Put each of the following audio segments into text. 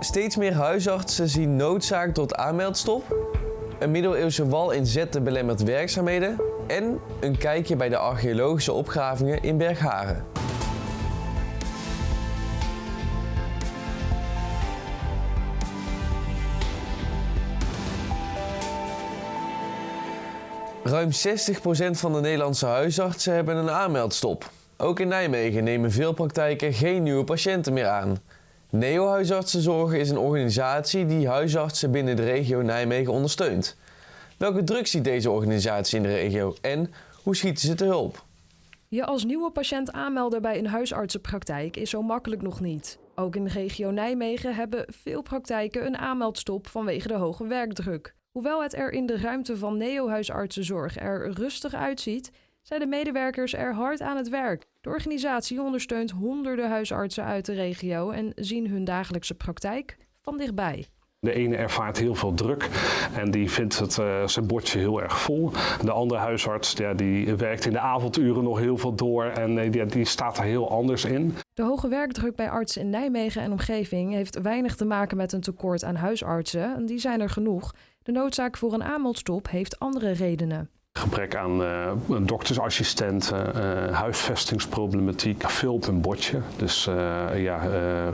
Steeds meer huisartsen zien noodzaak tot aanmeldstop. Een middeleeuwse wal in Zetten belemmert werkzaamheden. En een kijkje bij de archeologische opgravingen in Bergharen. Ruim 60% van de Nederlandse huisartsen hebben een aanmeldstop. Ook in Nijmegen nemen veel praktijken geen nieuwe patiënten meer aan. Neo Huisartsenzorg is een organisatie die huisartsen binnen de regio Nijmegen ondersteunt. Welke druk ziet deze organisatie in de regio en hoe schieten ze te hulp? Je als nieuwe patiënt aanmelden bij een huisartsenpraktijk is zo makkelijk nog niet. Ook in de regio Nijmegen hebben veel praktijken een aanmeldstop vanwege de hoge werkdruk. Hoewel het er in de ruimte van Neo Huisartsenzorg er rustig uitziet, zijn de medewerkers er hard aan het werk. De organisatie ondersteunt honderden huisartsen uit de regio en zien hun dagelijkse praktijk van dichtbij. De ene ervaart heel veel druk en die vindt het, uh, zijn bordje heel erg vol. De andere huisarts ja, die werkt in de avonduren nog heel veel door en uh, die, die staat er heel anders in. De hoge werkdruk bij artsen in Nijmegen en omgeving heeft weinig te maken met een tekort aan huisartsen. Die zijn er genoeg. De noodzaak voor een aanmeldstop heeft andere redenen. Gebrek aan uh, doktersassistenten, uh, huisvestingsproblematiek, veel op een bordje. Dus uh, ja,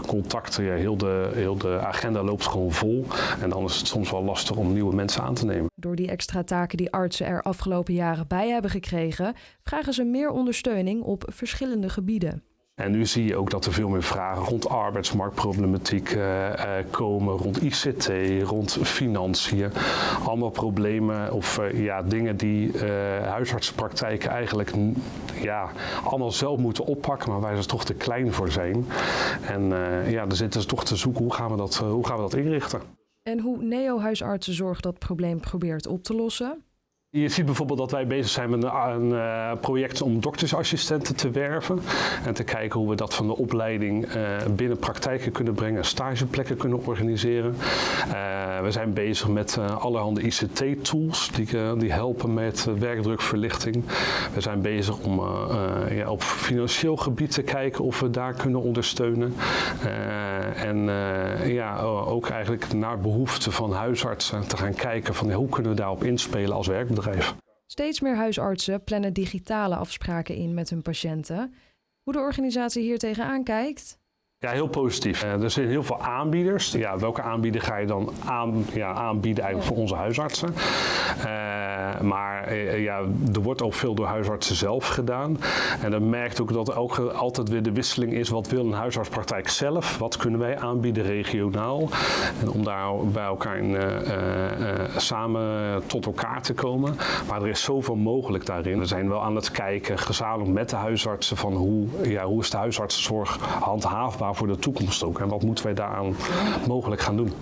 contacten, heel, de, heel de agenda loopt gewoon vol. En dan is het soms wel lastig om nieuwe mensen aan te nemen. Door die extra taken die artsen er afgelopen jaren bij hebben gekregen, vragen ze meer ondersteuning op verschillende gebieden. En nu zie je ook dat er veel meer vragen rond arbeidsmarktproblematiek uh, uh, komen, rond ICT, rond financiën. Allemaal problemen of uh, ja, dingen die huisartsenpraktijken eigenlijk ja, allemaal zelf moeten oppakken, maar waar ze toch te klein voor zijn. En ja, dan zitten ze toch te zoeken hoe gaan we dat, hoe gaan we dat inrichten. En hoe Neo-huisartsenzorg dat probleem probeert op te lossen? Je ziet bijvoorbeeld dat wij bezig zijn met een uh, project om doktersassistenten te werven. En te kijken hoe we dat van de opleiding uh, binnen praktijken kunnen brengen, stageplekken kunnen organiseren. Uh, we zijn bezig met allerhande ICT-tools die, helpen met werkdrukverlichting. We zijn bezig om op financieel gebied te kijken of we daar kunnen ondersteunen. en ja, ook eigenlijk naar behoeften van huisartsen te gaan kijken van hoe kunnen we daarop inspelen als werkbedrijf. Steeds meer huisartsen plannen digitale afspraken in met hun patiënten. Hoe de organisatie hier tegenaan kijkt? Ja, heel positief. er zijn heel veel aanbieders. Ja, welke aanbieder ga je dan aan, ja, aanbieden eigenlijk voor onze huisartsen? Uh, maar uh, ja, er wordt ook veel door huisartsen zelf gedaan. En dan merkt ook dat ook altijd weer de wisseling is. Wat wil een huisartspraktijk zelf? Wat kunnen wij aanbieden regionaal? En om daar bij elkaar samen tot elkaar te komen. Maar er is zoveel mogelijk daarin. We zijn wel aan het kijken, gezamenlijk met de huisartsen, van hoe, ja, hoe is de huisartsenzorg handhaafbaar voor de toekomst ook. En wat moeten wij daaraan mogelijk gaan doen?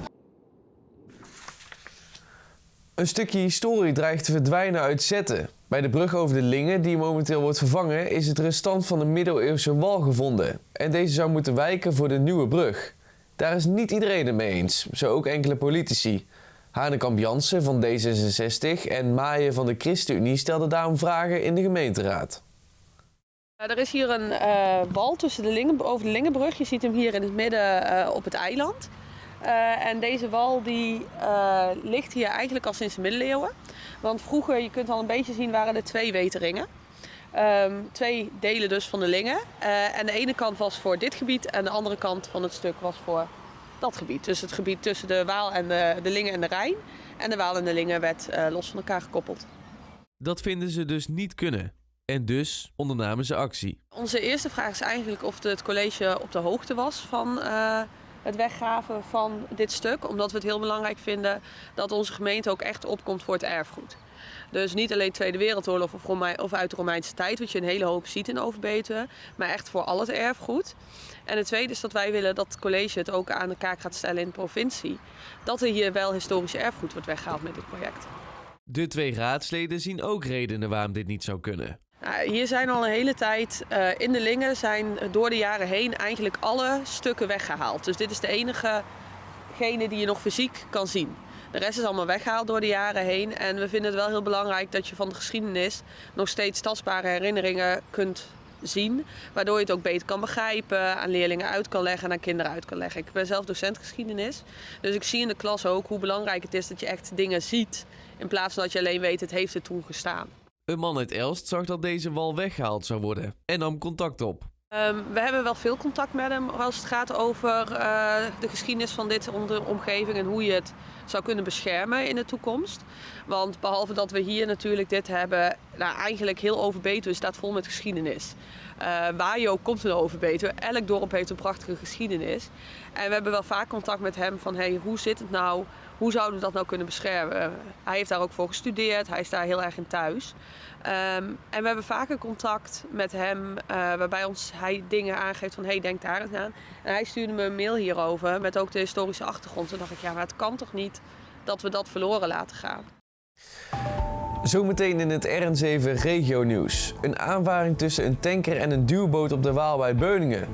Een stukje historie dreigt te verdwijnen uit Zetten. Bij de brug over de Lingen, die momenteel wordt vervangen, is het restant van een middeleeuwse wal gevonden. En deze zou moeten wijken voor de nieuwe brug. Daar is niet iedereen het mee eens, zo ook enkele politici. Hanekamp Jansen van D66 en Maaien van de ChristenUnie stelden daarom vragen in de gemeenteraad. Er is hier een uh, wal tussen de Lingen, over de Lingenbrug. Je ziet hem hier in het midden uh, op het eiland. En deze wal die ligt hier eigenlijk al sinds de middeleeuwen. Want vroeger, je kunt al een beetje zien, waren er twee weteringen. Um, twee delen dus van de Lingen. en de ene kant was voor dit gebied en de andere kant van het stuk was voor dat gebied. Dus het gebied tussen de Waal en de, de Lingen en de Rijn. En de Waal en de Lingen werd los van elkaar gekoppeld. Dat vinden ze dus niet kunnen. En dus ondernamen ze actie. Onze eerste vraag is eigenlijk of het college op de hoogte was van uh, het weggraven van dit stuk. Omdat we het heel belangrijk vinden dat onze gemeente ook echt opkomt voor het erfgoed. Dus niet alleen Tweede Wereldoorlog of, of uit de Romeinse tijd, wat je een hele hoop ziet in Overbetuwe, maar echt voor al het erfgoed. En het tweede is dat wij willen dat het college het ook aan de kaak gaat stellen in de provincie. Dat er hier wel historisch erfgoed wordt weggehaald met dit project. De twee raadsleden zien ook redenen waarom dit niet zou kunnen. Nou, hier zijn al een hele tijd uh, in de Lingen zijn door de jaren heen eigenlijk alle stukken weggehaald. Dus dit is de enige gene die je nog fysiek kan zien. De rest is allemaal weggehaald door de jaren heen. En we vinden het wel heel belangrijk dat je van de geschiedenis nog steeds tastbare herinneringen kunt zien. Waardoor je het ook beter kan begrijpen, aan leerlingen uit kan leggen en aan kinderen uit kan leggen. Ik ben zelf docent geschiedenis. Dus ik zie in de klas ook hoe belangrijk het is dat je echt dingen ziet. In plaats van dat je alleen weet, het heeft er toen gestaan. Een man uit Elst zag dat deze wal weggehaald zou worden en nam contact op. Um, we hebben wel veel contact met hem als het gaat over uh, de geschiedenis van dit omgeving en hoe je het zou kunnen beschermen in de toekomst. Want behalve dat we hier natuurlijk dit hebben, nou, eigenlijk heel Overbetuwe staat vol met geschiedenis. Uh, waar je ook komt in Overbetuwe, elk dorp heeft een prachtige geschiedenis. En we hebben wel vaak contact met hem van hey, hoe zit het nou, hoe zouden we dat nou kunnen beschermen? Hij heeft daar ook voor gestudeerd, hij is daar heel erg in thuis. Um, en we hebben vaker contact met hem, uh, waarbij ons, hij dingen aangeeft van hey, denk daar eens aan. En hij stuurde me een mail hierover met ook de historische achtergrond. Toen dacht ik, ja, maar het kan toch niet dat we dat verloren laten gaan. Zometeen in het RN7 Regio Nieuws. Een aanvaring tussen een tanker en een duwboot op de Waal bij Beuningen.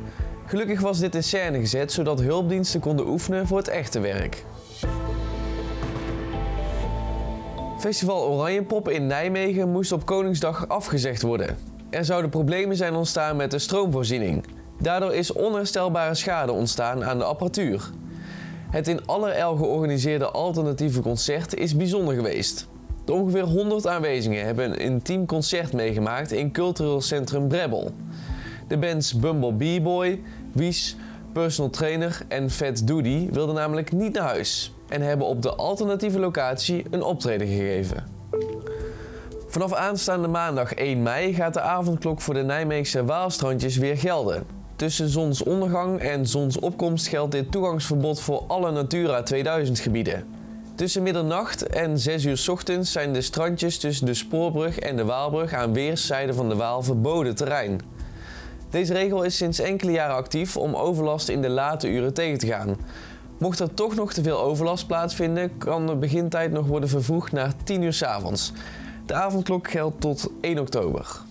Gelukkig was dit in scène gezet, zodat hulpdiensten konden oefenen voor het echte werk. Festival Oranjepop in Nijmegen moest op Koningsdag afgezegd worden. Er zouden problemen zijn ontstaan met de stroomvoorziening. Daardoor is onherstelbare schade ontstaan aan de apparatuur. Het in allerijl georganiseerde alternatieve concert is bijzonder geweest. De ongeveer 100 aanwezigen hebben een intiem concert meegemaakt in cultureel centrum Brebbel. De bands Bumble B-Boy, Wies, Personal Trainer en Fat Doody wilden namelijk niet naar huis en hebben op de alternatieve locatie een optreden gegeven. Vanaf aanstaande maandag 1 mei gaat de avondklok voor de Nijmeegse Waalstrandjes weer gelden. Tussen zonsondergang en zonsopkomst geldt dit toegangsverbod voor alle Natura 2000 gebieden. Tussen middernacht en 6 uur ochtends zijn de strandjes tussen de Spoorbrug en de Waalbrug aan weerszijden van de Waal verboden terrein. Deze regel is sinds enkele jaren actief om overlast in de late uren tegen te gaan. Mocht er toch nog te veel overlast plaatsvinden, kan de begintijd nog worden vervroegd naar 10 uur s avonds. De avondklok geldt tot 1 oktober.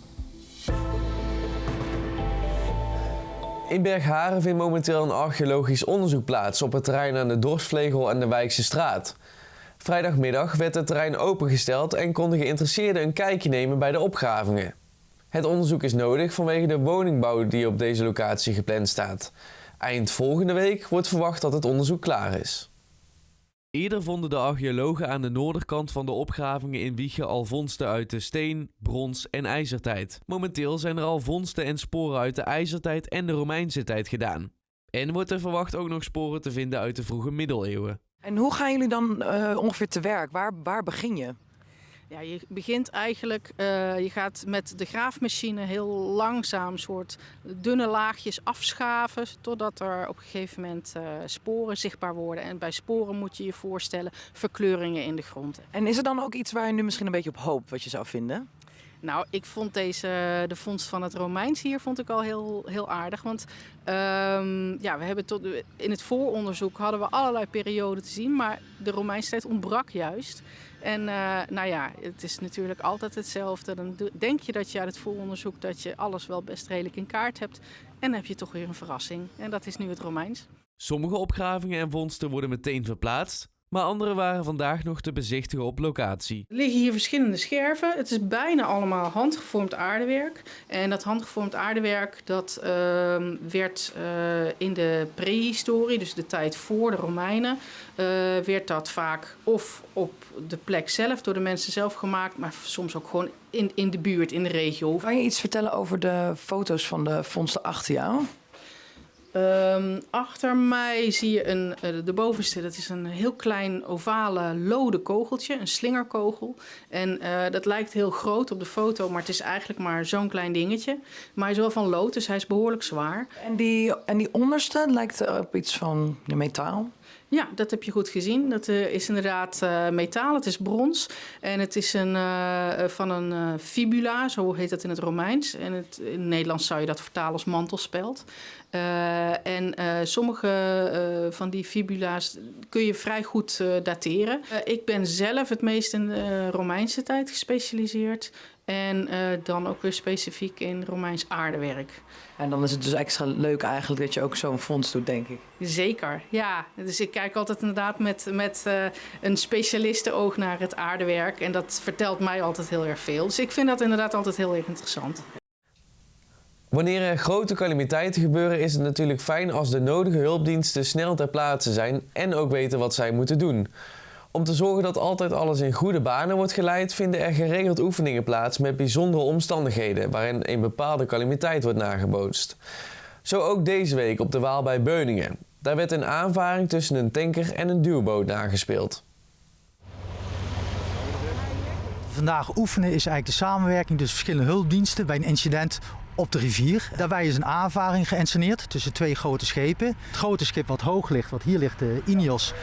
In Bergharen vindt momenteel een archeologisch onderzoek plaats op het terrein aan de Dorsvlegel en de Wijkse straat. Vrijdagmiddag werd het terrein opengesteld en konden geïnteresseerden een kijkje nemen bij de opgravingen. Het onderzoek is nodig vanwege de woningbouw die op deze locatie gepland staat. Eind volgende week wordt verwacht dat het onderzoek klaar is. Eerder vonden de archeologen aan de noorderkant van de opgravingen in Wiegen al vondsten uit de steen, brons en ijzertijd. Momenteel zijn er al vondsten en sporen uit de ijzertijd en de Romeinse tijd gedaan. En wordt er verwacht ook nog sporen te vinden uit de vroege middeleeuwen. En hoe gaan jullie dan uh, ongeveer te werk? Waar, waar begin je? Ja, je begint eigenlijk, uh, je gaat met de graafmachine heel langzaam soort dunne laagjes afschaven, totdat er op een gegeven moment uh, sporen zichtbaar worden. En bij sporen moet je je voorstellen verkleuringen in de grond. En is er dan ook iets waar je nu misschien een beetje op hoopt wat je zou vinden? Nou, ik vond deze, de vondst van het Romeins hier vond ik al heel, heel aardig. Want um, ja, we hebben tot, in het vooronderzoek hadden we allerlei perioden te zien, maar de Romeinse tijd ontbrak juist. En uh, nou ja, het is natuurlijk altijd hetzelfde. Dan denk je dat je uit het vooronderzoek dat je alles wel best redelijk in kaart hebt. En dan heb je toch weer een verrassing. En dat is nu het Romeins. Sommige opgravingen en vondsten worden meteen verplaatst maar andere waren vandaag nog te bezichtigen op locatie. Er liggen hier verschillende scherven. Het is bijna allemaal handgevormd aardewerk. En dat handgevormd aardewerk dat, uh, werd uh, in de prehistorie, dus de tijd voor de Romeinen, uh, werd dat vaak of op de plek zelf door de mensen zelf gemaakt, maar soms ook gewoon in, in de buurt, in de regio. Kan je iets vertellen over de foto's van de vondsten achter jou? Um, achter mij zie je een, uh, de bovenste, dat is een heel klein ovale lode kogeltje, een slingerkogel. En uh, dat lijkt heel groot op de foto, maar het is eigenlijk maar zo'n klein dingetje. Maar hij is wel van lood, dus hij is behoorlijk zwaar. En die, en die onderste lijkt op iets van metaal? Ja, dat heb je goed gezien. Dat uh, is inderdaad uh, metaal, het is brons. En het is een, uh, van een fibula, zo heet dat in het Romeins. En het, in het Nederlands zou je dat vertalen als mantelspeld. en sommige van die fibula's kun je vrij goed dateren. ik ben zelf het meest in de Romeinse tijd gespecialiseerd. En uh, dan ook weer specifiek in Romeins aardewerk. En dan is het dus extra leuk eigenlijk dat je ook zo'n fonds doet, denk ik. Zeker, ja. Dus ik kijk altijd inderdaad met, met uh, een specialistenoog naar het aardewerk. En dat vertelt mij altijd heel erg veel. Dus ik vind dat inderdaad altijd heel erg interessant. Wanneer er grote calamiteiten gebeuren is het natuurlijk fijn als de nodige hulpdiensten snel ter plaatse zijn en ook weten wat zij moeten doen. Om te zorgen dat altijd alles in goede banen wordt geleid, vinden er geregeld oefeningen plaats met bijzondere omstandigheden waarin een bepaalde calamiteit wordt nagebootst. Zo ook deze week op de Waal bij Beuningen. Daar werd een aanvaring tussen een tanker en een duwboot nagespeeld. Vandaag oefenen is eigenlijk de samenwerking tussen verschillende hulpdiensten bij een incident op de rivier. Daarbij is een aanvaring geïnsceneerd tussen twee grote schepen. Het grote schip wat hoog ligt, wat hier ligt, de Ineos,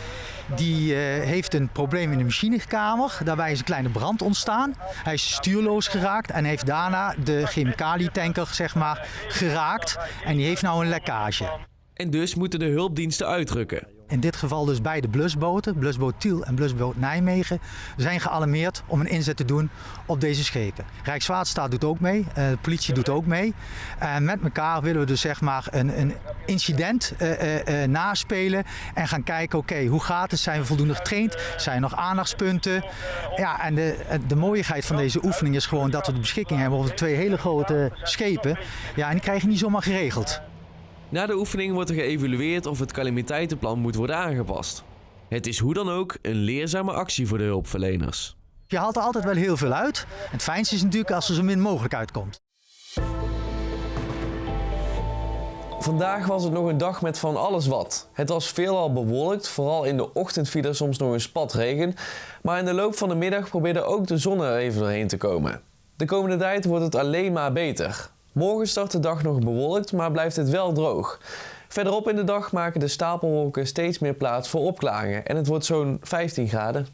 die uh, heeft een probleem in de machinekamer. Daarbij is een kleine brand ontstaan. Hij is stuurloos geraakt en heeft daarna de chemicalietanker zeg maar, geraakt. En die heeft nou een lekkage. En dus moeten de hulpdiensten uitrukken. In dit geval dus beide blusboten, blusboot Tiel en blusboot Nijmegen, zijn gealarmeerd om een inzet te doen op deze schepen. Rijkswaterstaat doet ook mee, uh, de politie doet ook mee. En met elkaar willen we dus zeg maar een, een incident uh, uh, naspelen en gaan kijken, oké, hoe gaat het? Zijn we voldoende getraind? Zijn er nog aandachtspunten? Ja, en de, de mooiigheid van deze oefening is gewoon dat we de beschikking hebben over twee hele grote schepen. Ja, en die krijg je niet zomaar geregeld. Na de oefening wordt er geëvalueerd of het calamiteitenplan moet worden aangepast. Het is hoe dan ook een leerzame actie voor de hulpverleners. Je haalt er altijd wel heel veel uit. Het fijnste is natuurlijk als er zo min mogelijk uitkomt. Vandaag was het nog een dag met van alles wat. Het was veelal bewolkt, vooral in de ochtend viel er soms nog een spat regen. Maar in de loop van de middag probeerde ook de zon er even doorheen te komen. De komende tijd wordt het alleen maar beter. Morgen start de dag nog bewolkt, maar blijft het wel droog. Verderop in de dag maken de stapelwolken steeds meer plaats voor opklaringen en het wordt zo'n 15 graden.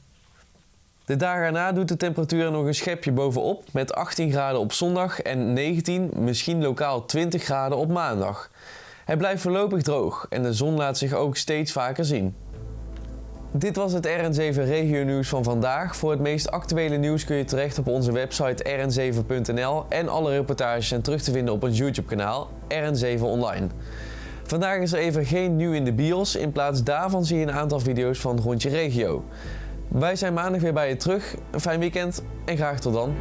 De dagen erna doet de temperatuur nog een schepje bovenop met 18 graden op zondag en 19, misschien lokaal 20 graden op maandag. Het blijft voorlopig droog en de zon laat zich ook steeds vaker zien. Dit was het RN7 Regio Nieuws van vandaag. Voor het meest actuele nieuws kun je terecht op onze website rn7.nl en alle reportages zijn terug te vinden op ons YouTube kanaal RN7 Online. Vandaag is er even geen nieuw in de bios, in plaats daarvan zie je een aantal video's van Rondje Regio. Wij zijn maandag weer bij je terug, een fijn weekend en graag tot dan.